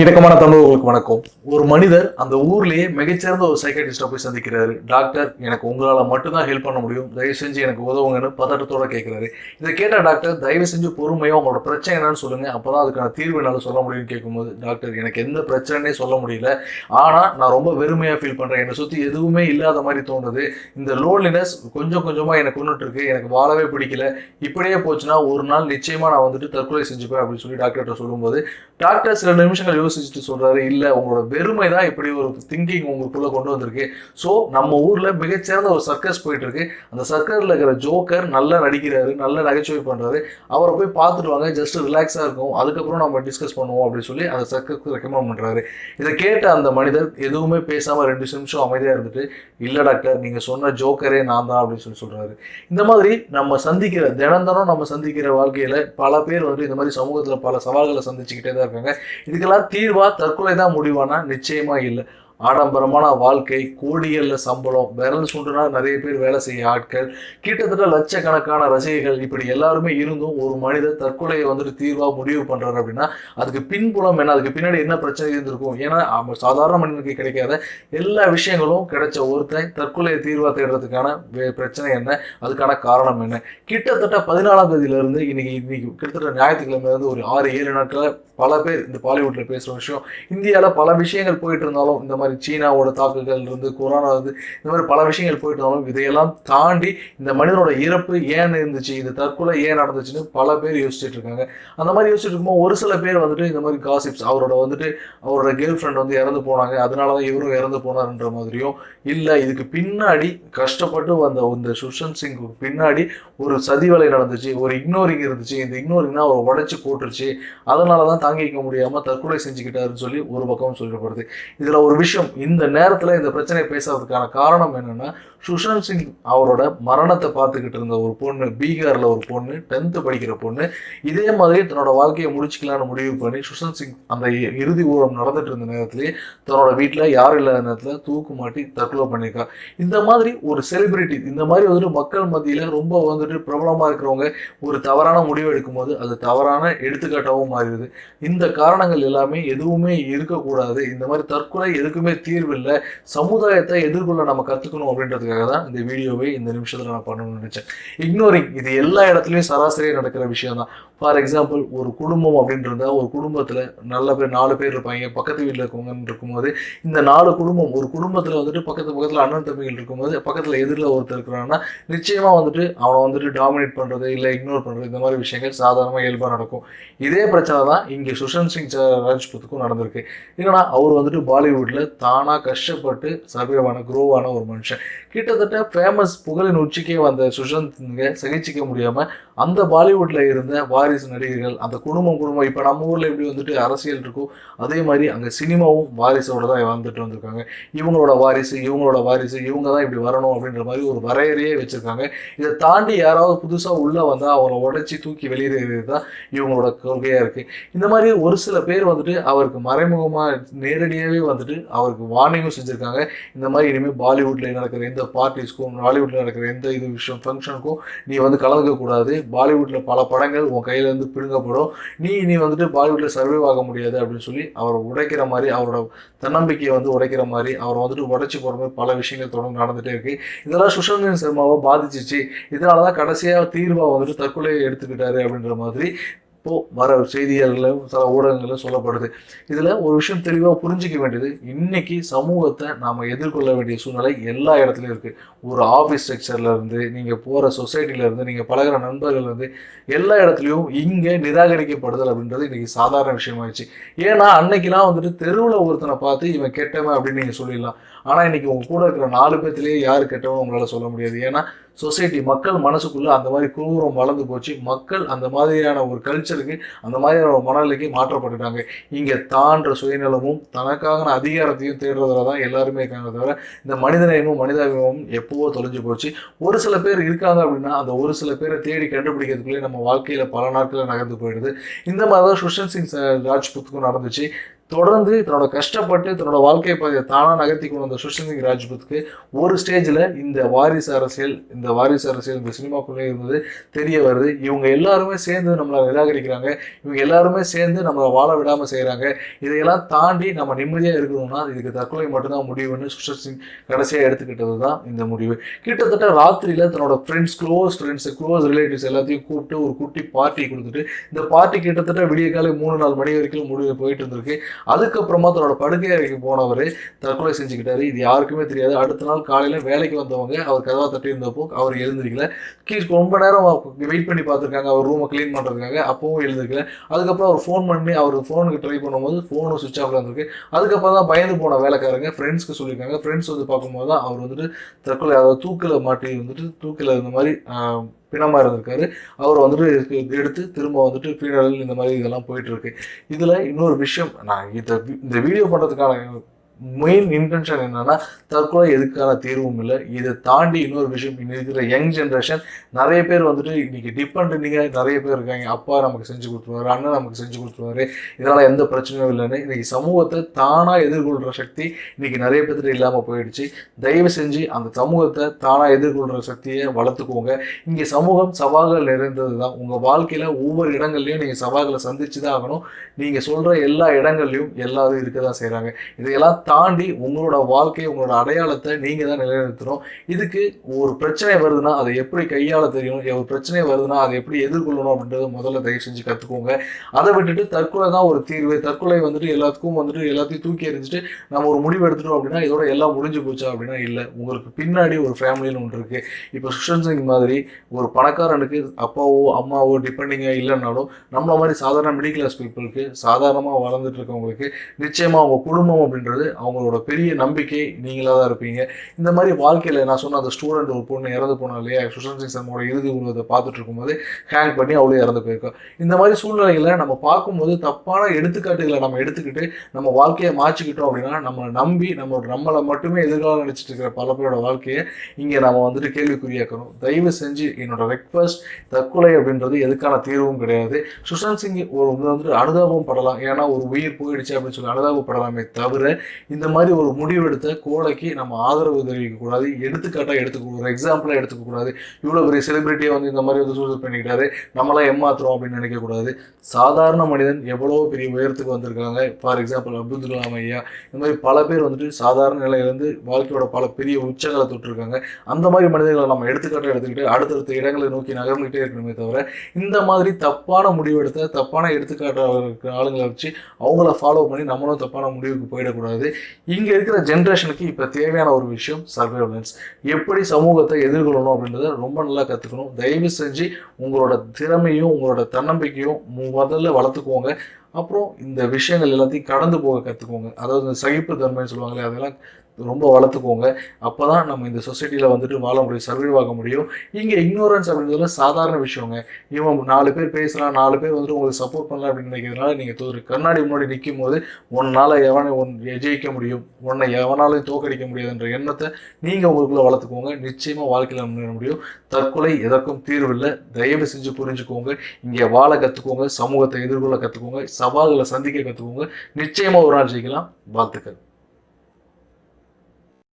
இணக்கமான தமிழர்களுக்கு வணக்கம். ஒரு மனிதர் அந்த ஊர்லயே மிகச்சிறந்த ஒரு சைக்காட்டிஸ்டா போய் சந்திக்கிறாரு. டாக்டர் எனக்கு உங்களால் மட்டும்தான் ஹெல்ப் பண்ண முடியும். தயவு செஞ்சு எனக்கு உதவுங்கன்னு பதட்டத்தோட கேட்கிறாரு இதை கேட்ட டாக்டர் தயவு செஞ்சு பொறுமையா உங்களோட பிரச்சனை என்னன்னு சொல்லுங்க. அப்பதான் அதுக்கான தீர்வு என்னால் சொல்ல முடியும்னு கேட்கும்போது டாக்டர் எனக்கு எந்த பிரச்சனைனே சொல்ல முடியல. ஆனா நான் ரொம்ப வெறுமையா ஃபீல் பண்றேன். என்னை சுத்தி எதுவுமே இல்லாத மாதிரி தோணுது இந்த லோன்லினஸ் கொஞ்சம் கொஞ்சமா எனக்கு கொண்டுட்டு இருக்கு எனக்கு வாழவே பிடிக்கல. இப்படியே போச்சுன்னா ஒரு நாள் நிச்சயமா நான் வந்துட்டு தற்கொலை செஞ்சுப்பேன் அப்படின்னு சொல்லி டாக்டர்கிட்ட சொல்லும்போது டாக்டர் சில நிமிஷங்கள் யோசிச்சுட்டு சொல்றாரு இல்ல உங்களோட வெறுமை தான் இப்படி ஒரு திங்கிங் உங்களுக்குள்ள கொண்டு வந்திருக்கு. ஸோ நம்ம ஊர்ல மிகச்சிறந்த ஒரு சர்க்கஸ் போயிட்டு இருக்கு அந்த சர்க்கரில் இருக்கிற ஜோக்கர் நல்லா நடிக்கிறாரு நல்லா நகைச்சுவை பண்றாரு. அவரை போய் பார்த்துட்டு வாங்க ஜஸ்ட் ரிலாக்ஸா இருக்கும். அதுக்கப்புறம் நம்ம டிஸ்கஸ் பண்ணுவோம் அப்படின்னு சொல்லி அந்த சர்க்கஸ்க்கு ரெக்கமெண்ட் பண்றாரு. இதை கேட்ட அந்த மனிதர் எதுவுமே பேசாம ரெண்டு நிமிஷம் அமைதியா இருந்துட்டு இல்ல டாக்டர் நீங்க சொன்ன ஜோக்கரே நான் தான் அப்படின்னு சொல்லி சொல்றாரு. இந்த மாதிரி நம்ம சந்திக்கிற தினம் தினம் நம்ம சந்திக்கிற வாழ்க்கையில பல பேர் வந்து இந்த மாதிரி சமூகத்துல பல சவால்களை சந்திச்சுக்கிட்டே தான் இருக்காங்க. இதுக்கெல்லாம் தீர்வா தற்கொலை தான் முடிவானா? நிச்சயமா இல்லை. ஆடம்பரமான வாழ்க்கை கோடிகள்ல சம்பளம் விரல் சுண்டுனா நிறைய பேர் வேலை செய்ய ஆட்கள் கிட்டத்தட்ட லட்சக்கணக்கான ரசிகைகள் இப்படி எல்லாருமே இருந்தும் ஒரு மனிதர் தற்கொலையை வந்துட்டு தீர்வாக முடிவு பண்ணுறாரு அப்படின்னா அதுக்கு பின்புலம் என்ன? அதுக்கு பின்னாடி என்ன பிரச்சனை இருந்திருக்கும்? ஏன்னா அவன் சாதாரண மனிதனுக்கு கிடைக்காத எல்லா விஷயங்களும் கிடைச்ச ஒருத்தன் தற்கொலையை தீர்வாக தேடுறதுக்கான பிரச்சனை என்ன? அதுக்கான காரணம் என்ன? கிட்டத்தட்ட பதினாலாம் தேதியில இருந்து இன்னைக்கு இன்னைக்கு கிட்டத்தட்ட ஞாயிற்றுக்கிழமையிலேருந்து ஒரு ஆறு ஏழு நாட்களில் பல பேர் இந்த பாலிவுட்டில் பேசுகிற விஷயம் இந்தியாவில் பல விஷயங்கள் போயிட்டு இருந்தாலும் இந்த மாதிரி சீனாவோட தாக்குதல் இருந்து கொரோனா இருந்து இந்த மாதிரி பல விஷயங்கள் போயிட்டு இதையெல்லாம் தாண்டி இந்த மனிதனோட இறப்பு ஏன் இருந்துச்சு இந்த தற்கொலை ஏன் நடந்துச்சுன்னு பல பேர் யோசிச்சுட்டு இருக்காங்க. அந்த மாதிரி யோசிச்சுட்டு இருக்கும்போது ஒரு சில பேர் வந்துட்டு இந்த மாதிரி காசிப்ஸ் அவரோட வந்துட்டு அவரோட கேர்ள் ஃப்ரெண்ட் வந்து இறந்து போனாங்க அதனால தான் இவரும் இறந்து போனாருன்ற மாதிரியும் இல்லை இதுக்கு பின்னாடி கஷ்டப்பட்டு வந்த இந்த சுஷாந்த் சிங் பின்னாடி ஒரு சதிவலை நடந்துச்சு ஒரு இக்னோரிங் இருந்துச்சு இந்த இக்னோரிங்னா அவர் அவரை உடைச்சு போட்டுருச்சு அதனால தான் தாங்கிக்க முடியாமல் தற்கொலை செஞ்சுக்கிட்டாருன்னு சொல்லி ஒரு பக்கம் சொல்லப்படுது. இதில் ஒரு விஷயம் விஷயம் இந்த நேரத்தில் இந்த பிரச்சனை பேசுறதுக்கான காரணம் என்னென்னா சுஷாந்த் சிங் அவரோட மரணத்தை பார்த்துக்கிட்டு இருந்த ஒரு பொண்ணு பீகாரில் ஒரு பொண்ணு டென்த்து படிக்கிற பொண்ணு இதே மாதிரி தன்னோட வாழ்க்கையை முடிச்சுக்கலான்னு முடிவு பண்ணி சுஷாந்த் சிங் அந்த இறுதி ஊழம் நடந்துட்டு இருந்த நேரத்துலேயே தன்னோட வீட்டில் யாரும் இல்லாத நேரத்தில் தூக்கு மாட்டி தற்கொலை பண்ணியிருக்கா இந்த மாதிரி ஒரு செலிபிரிட்டி இந்த மாதிரி வந்துட்டு மக்கள் மத்தியில் ரொம்ப வந்துட்டு பிரபலமாக இருக்கிறவங்க ஒரு தவறான முடிவு எடுக்கும்போது அது தவறான எடுத்துக்காட்டாகவும் மாறிடுது. இந்த காரணங்கள் எல்லாமே எதுவுமே இருக்கக்கூடாது. இந்த மாதிரி தற்கொலை எதுக்கு எதுக்குமே தீர்வு இல்லை. சமுதாயத்தை எதிர்கொள்ள நம்ம கத்துக்கணும் அப்படின்றதுக்காக தான் இந்த வீடியோவை இந்த நிமிஷத்துல நான் பண்ணணும்னு நினச்சேன். இக்னோரிங் இது எல்லா இடத்துலையும் சராசரியா நடக்கிற விஷயம் தான் ஃபார் எக்ஸாம்பிள் ஒரு குடும்பம் அப்படின்னு ஒரு குடும்பத்தில் நல்ல பேர் நாலு பேர் இருப்பாங்க பக்கத்து வீட்டில் இருக்கவங்கன்னு இருக்கும்போது இந்த நாலு குடும்பம் ஒரு குடும்பத்தில் வந்துட்டு பக்கத்து பக்கத்தில் அண்ணன் தம்பிகள் இருக்கும்போது பக்கத்தில் எதிரில் ஒருத்தர் இருக்கிறான்னா நிச்சயமாக வந்துட்டு அவனை வந்துட்டு டாமினேட் பண்ணுறது இல்லை இக்னோர் பண்ணுறது இந்த மாதிரி விஷயங்கள் சாதாரணமாக இயல்பாக நடக்கும். இதே பிரச்சனை தான் இங்கே சுஷாந்த் சிங் ராஜ்புத்துக்கும் நடந்திருக்கு. ஏன்னா அவர் வந்துட்டு பாலிவுட்டில் தானாக கஷ்டப்பட்டு சர்வேவான குரோவான ஒரு மனுஷன். கிட்டத்தட்ட ஃபேமஸ் புகழின் உச்சிக்கே வந்த சுஷாந்த் சகிச்சிக்க முடியாமல் அந்த பாலிவுட்டில் இருந்த வாரிசு நடிகர்கள் அந்த குடும்பம் குடும்பம். இப்போ நம்ம ஊரில் எப்படி வந்துட்டு அரசியல் இருக்கோ அதே மாதிரி அங்கே சினிமாவும் வாரிசோட தான் வந்துட்டு வந்திருக்காங்க. இவங்களோட வாரிசு இவங்களோட வாரிசு இவங்க தான் இப்படி வரணும் அப்படின்ற மாதிரி ஒரு வரையறையே வச்சுருக்காங்க. இதை தாண்டி யாராவது புதுசாக உள்ளே வந்தால் அவங்கள உடைச்சி தூக்கி வெளியேறது தான் இவங்களோட கொள்கையாக இருக்கு. இந்த மாதிரி ஒரு சில பேர் வந்துட்டு அவருக்கு மறைமுகமாக நேரடியாகவே வந்துட்டு அவருக்கு வார்னிங்கும் செஞ்சுருக்காங்க. இந்த மாதிரி இனிமேல் பாலிவுட்ல நடக்கிற எந்த பார்ட்டிஸ்க்கும் பாலிவுட்ல நடக்கிற எந்த இது விஷயம் ஃபங்க்ஷனுக்கும் நீ வந்து கலந்துக்கக்கூடாது பாலிவுட்டில் பல படங்கள் உன் கையில் இருந்து பிடுங்கப்படும். நீ இனி வந்துட்டு பாலிவுட்ல சர்வைவ் ஆக முடியாது அப்படின்னு சொல்லி அவரை உடைக்கிற மாதிரி அவரோட தன்னம்பிக்கையை வந்து உடைக்கிற மாதிரி அவரை வந்துட்டு உடைச்சு போற மாதிரி பல விஷயங்கள் தொடர்ந்து நடந்துட்டே இருக்கு. இதெல்லாம் சுஷாந்த் சர்மாவை பாதிச்சிச்சு. இதனாலதான் கடைசியா தீர்வா வந்துட்டு தற்கொலையை எடுத்துக்கிட்டாரு அப்படின்ற மாதிரி இப்போது வர செய்திகளில் சில ஊடகங்களில் சொல்லப்படுது. இதில் ஒரு விஷயம் தெளிவாக புரிஞ்சிக்க வேண்டியது இன்றைக்கி சமூகத்தை நாம் எதிர்கொள்ள வேண்டிய சூழ்நிலை எல்லா இடத்துலையும் இருக்குது ஒரு ஆஃபீஸ் ஸ்ட்ரக்சர்லேருந்து நீங்கள் போகிற சொசைட்டிலேருந்து நீங்கள் பழகிற நண்பர்கள்லேருந்து பழகுற எல்லா இடத்துலையும் இங்கே நிராகரிக்கப்படுதல் அப்படின்றது இன்றைக்கி சாதாரண விஷயமாயிடுச்சு ஏன்னா அன்னைக்கெலாம் வந்துட்டு தெருவில் ஒருத்தனை பார்த்து இவன் கெட்டவன் அப்படின்னு நீங்கள் சொல்லிடலாம். ஆனால் இன்றைக்கி உங்கள் கூட இருக்கிற நாலு பேர்த்திலேயே யார் கெட்டவன் உங்களால் சொல்ல முடியாது. ஏன்னா சொசைட்டி மக்கள் மனசுக்குள்ளே அந்த மாதிரி குரூரம் வளர்ந்து போச்சு. மக்கள் அந்த மாதிரியான ஒரு கல்ச்சருக்கு அந்த மாதிரியான ஒரு மனநிலைக்கு மாற்றப்பட்டுட்டாங்க. இங்கே தான்ற சுயநலமும் தனக்கான அதிகாரத்தையும் தேடுறதுல தான் எல்லாருமே இருக்காங்க தவிர இந்த மனிதநேயமும் மனிதாபிமானமும் எப்போவோ தொலைஞ்சு போச்சு. ஒரு சில பேர் இருக்காங்க அப்படின்னா அந்த ஒரு சில பேரை தேடி கண்டுபிடிக்கிறதுக்குள்ளே நம்ம வாழ்க்கையில் பல நாட்களில் நகர்ந்து போயிடுது. இந்த மாதிரி தான் சுஷாந்த் சிங் ராஜ்புத்துக்கும் நடந்துச்சு. தொடர்ந்து தன்னோட கஷ்டப்பட்டு தன்னோட வாழ்க்கை பாதையை தானாக நகர்த்தி கொண்டு வந்த சுஷாந்த் சிங் ராஜ்புத்துக்கு ஒரு ஸ்டேஜில் இந்த வாரிசு அரசியல் இந்த வாரிசு அரசியல் இந்த சினிமாக்குள்ளே இருந்தது தெரிய வருது. இவங்க எல்லாருமே சேர்ந்து நம்மளை நிராகரிக்கிறாங்க. இவங்க எல்லாருமே சேர்ந்து நம்மளை வாழ விடாமல் செய்கிறாங்க இதையெல்லாம் தாண்டி நம்ம நிம்மதியாக இருக்கணும்னா இதுக்கு தற்கொலை மட்டும்தான் முடிவுன்னு சுஷாந்த் சிங் கடைசியாக எடுத்துக்கிட்டது தான் இந்த முடிவு. கிட்டத்தட்ட ராத்திரியில் தன்னோட friends close friends close relatives எல்லாத்தையும் கூப்பிட்டு ஒரு குட்டி பார்ட்டி கொடுத்துட்டு இந்த பார்ட்டி கிட்டத்தட்ட விடிய காலை மூணு நாலு மணி வரைக்கும் முடிவு போயிட்டு இருந்திருக்கு. அதுக்கப்புறமா தன்னோட படுக்கை அறைக்கு போனவர் தற்கொலை செஞ்சுக்கிட்டாரு. இது யாருக்குமே தெரியாது. அடுத்த நாள் காலையில் வேலைக்கு வந்தவங்க அவர் கதவை தட்டி இருந்தப்போ அவர் எழுந்திருக்கல. கீழ் ரொம்ப நேரம் வெயிட் பண்ணி பார்த்துருக்காங்க. அவர் ரூமை க்ளீன் பண்ணுறதுக்காக அப்பவும் எழுந்திருக்கல. அதுக்கப்புறம் அவர் ஃபோன் பண்ணி அவர் ஃபோனுக்கு ட்ரை பண்ணும்போது ஃபோனும் சுவிச் ஆஃப்ல இருந்திருக்கு. அதுக்கப்புறம் தான் பயந்து போன வேலைக்காரங்க ஃப்ரெண்ட்ஸ்க்கு சொல்லியிருக்காங்க. ஃப்ரெண்ட்ஸ் வந்து பார்க்கும்போது தான் அவர் வந்துட்டு தற்கொலை அதாவது தூக்கில் மாட்டி வந்துட்டு தூக்கில் இந்த மாதிரி பிணமாக இருந்திருக்காரு. அவர் வந்துட்டு எடுத்து திரும்ப வந்துட்டு ஃபீனரல் இந்த மாதிரி இதெல்லாம் போயிட்டு இருக்கு. இன்னொரு விஷயம் நான் இதை இந்த வீடியோ பண்ணுறதுக்கான மெயின் இன்டென்ஷன் என்னன்னா தற்கொலை எதுக்கான தீர்வும் இல்லை. இதை தாண்டி இன்னொரு விஷயம் இன்னைக்கு இருக்கிற யங் ஜென்ரேஷன் நிறைய பேர் வந்துட்டு இன்னைக்கு டிபெண்ட் நீங்கள் நிறைய பேர் இருக்காங்க. அப்பா நமக்கு செஞ்சு கொடுத்துருவாரு அண்ணன் நமக்கு செஞ்சு கொடுத்துருவாரு. இதனால எந்த பிரச்சனையும் இல்லைன்னு இன்னைக்கு சமூகத்தை தானாக எதிர்கொள்கிற சக்தி இன்னைக்கு நிறைய பேர்த்துட்டு இல்லாமல் போயிடுச்சு. தயவு செஞ்சு அந்த சமூகத்தை தானாக எதிர்கொள்கிற சக்தியை வளர்த்துக்கோங்க. இங்கே சமூகம் சவால்கள் நிறைந்தது தான். உங்கள் வாழ்க்கையில் ஒவ்வொரு இடங்கள்லையும் நீங்கள் சவால்களை சந்திச்சு தான் ஆகணும். நீங்கள் சொல்கிற எல்லா இடங்கள்லையும் எல்லாரும் இருக்க தான் செய்கிறாங்க இதையெல்லாம் தாண்டி உங்களோட வாழ்க்கை உங்களோட அடையாளத்தை நீங்கள் தான் நிலைநிறுத்தணும். இதுக்கு ஒரு பிரச்சனை வருதுன்னா அதை எப்படி கையாள தெரியும்? ஒரு பிரச்சனை வருதுன்னா அதை எப்படி எதிர்கொள்ளணும் அப்படின்றத முதல்ல தயவு செஞ்சு கற்றுக்கோங்க அதை விட்டுட்டு தற்கொலை தான் ஒரு தீர்வு. தற்கொலை வந்துட்டு எல்லாத்துக்கும் வந்துட்டு எல்லாத்தையும் தூக்கி எறிஞ்சிட்டு நம்ம ஒரு முடிவு எடுத்துட்டோம் அப்படின்னா இதோட எல்லாம் முடிஞ்சு போச்சா அப்படின்னா இல்லை. உங்களுக்கு பின்னாடி ஒரு ஃபேமிலின்னு ஒன்று இருக்குது இப்போ சுஷாந்த் சிங் மாதிரி ஒரு பணக்காரனுக்கு அப்பாவோ அம்மாவோ டிபெண்டிங்காக இல்லைனாலும் நம்மள மாதிரி சாதாரண மிடில் கிளாஸ் பீப்புளுக்கு சாதாரணமாக வளர்ந்துட்டு இருக்கவங்களுக்கு நிச்சயமாக அவங்க குடும்பம் அப்படின்றது அவங்களோட பெரிய நம்பிக்கை நீங்களாக தான் இருப்பீங்க. இந்த மாதிரி வாழ்க்கையில் நான் சொன்ன அந்த ஸ்டூடெண்ட் ஒரு பொண்ணு இறந்து போனா இல்லையா? சுஷாந்த் சிங் சர்மாவோட இறுதி உருவத்தை பார்த்துட்டு இருக்கும்போது ஹேங் பண்ணி அவளே இறந்து போயிருக்கோம் இந்த மாதிரி சூழ்நிலைகளை நம்ம பார்க்கும்போது தப்பான எடுத்துக்காட்டுகளை நம்ம எடுத்துக்கிட்டு நம்ம வாழ்க்கையை மாற்றிக்கிட்டோம் அப்படின்னா நம்மளை நம்பி நம்ம நம்மளை மட்டுமே எதிர்காலம் நினச்சிட்டு இருக்கிற பல பேரோட வாழ்க்கையை இங்கே நம்ம வந்துட்டு கேள்விக்குறியாக்கணும். தயவு செஞ்சு என்னோட ரெக்வஸ்ட் தற்கொலை அப்படின்றது எதுக்கான தீர்வும் கிடையாது. சுஷாந்த் சிங் ஒரு வந்துட்டு அனுதாபம் படலாம். ஏன்னா ஒரு உயிர் போயிடுச்சு அப்படின்னு சொல்லி அனுதாபப்படலாமே தவிர இந்த மாதிரி ஒரு முடிவெடுத்த கோடைக்கு நம்ம ஆதரவு தெரிவிக்கக்கூடாது எடுத்துக்காட்டாக எடுத்துக்காட்டா எடுத்துக்க ஒரு இவ்வளோ பெரிய செலிபிரிட்டியை வந்து இந்த மாதிரி வந்து சூசைட் பண்ணிக்கிட்டாரு. நம்மளாம் ஏமாத்துறோம் அப்படின்னு நினைக்கக்கூடாது சாதாரண மனிதன் எவ்வளோ பெரிய உயரத்துக்கு வந்திருக்காங்க. ஃபார் எக்ஸாம்பிள் அப்துல் கலாம் ஐயா. இந்த மாதிரி பல பேர் வந்துட்டு சாதாரண நிலையிலேருந்து வாழ்க்கையோட பல பெரிய உச்சங்களை தொட்டிருக்காங்க. அந்த மாதிரி மனிதர்களை நம்ம எடுத்துக்காட்டாக எடுத்துக்கிட்டு அடுத்தடுத்த இடங்களை நோக்கி நகர்ந்துகிட்டே இருக்கணுமே தவிர இந்த மாதிரி தப்பான முடிவெடுத்த தப்பான எடுத்துக்காட்டாக ஆளுங்களை வச்சு அவங்கள ஃபாலோ பண்ணி நம்மளும் தப்பான முடிவுக்கு போயிடக்கூடாது. இங்கே இருக்கிற ஜென்ரேஷனுக்கு இப்போ தேவையான ஒரு விஷயம் சர்வைலன்ஸ் எப்படி சமூகத்தை எதிர்கொள்ளணும் அப்படின்றத ரொம்ப நல்லா கற்றுக்கணும் தயவு செஞ்சு உங்களோட திறமையும் உங்களோட தன்னம்பிக்கையும் முதல்ல வளர்த்துக்கோங்க. அப்புறம் இந்த விஷயங்கள் எல்லாத்தையும் கடந்து போக கற்றுக்கோங்க அதாவது இந்த சகிப்பு தன்மைன்னு சொல்லுவாங்களே அதெல்லாம் ரொம்ப வளர்த்துக்கோங்க. அப்போ தான் நம்ம இந்த சொசைட்டியில் வந்துட்டு வாழ முடியும் சர்வைவ் ஆக முடியும். இங்கே இக்னோரன்ஸ் அப்படின்றதுல சாதாரண விஷயங்க. இவன் நாலு பேர் பேசலாம் நாலு பேர் வந்துட்டு உங்களுக்கு சப்போர்ட் பண்ணலாம் அப்படின்னு நினைக்கிறதுனால நீங்கள் ஒரு கண்ணாடி முன்னாடி நிற்கும் போது உன்னால் எவனை ஒன் ஜெயிக்க முடியும் உன்னை எவனாலையும் தோக்கடிக்க முடியாதுன்ற எண்ணத்தை நீங்கள் உங்களுக்குள்ள வளர்த்துக்கோங்க. நிச்சயமாக வாழ்க்கையில் முன்னேற முடியும். தற்கொலை எதற்கும் தீர்வு இல்லை தயவு செஞ்சு புரிஞ்சுக்கோங்க. இங்கே வாழ கற்றுக்கோங்க சமூகத்தை எதிர்கொள்ள கற்றுக்கோங்க சவால்களை சந்திக்க கற்றுக்கோங்க நிச்சயமாக ஒரு நாள் ஜெயிக்கலாம். வாழ்த்துக்கள்.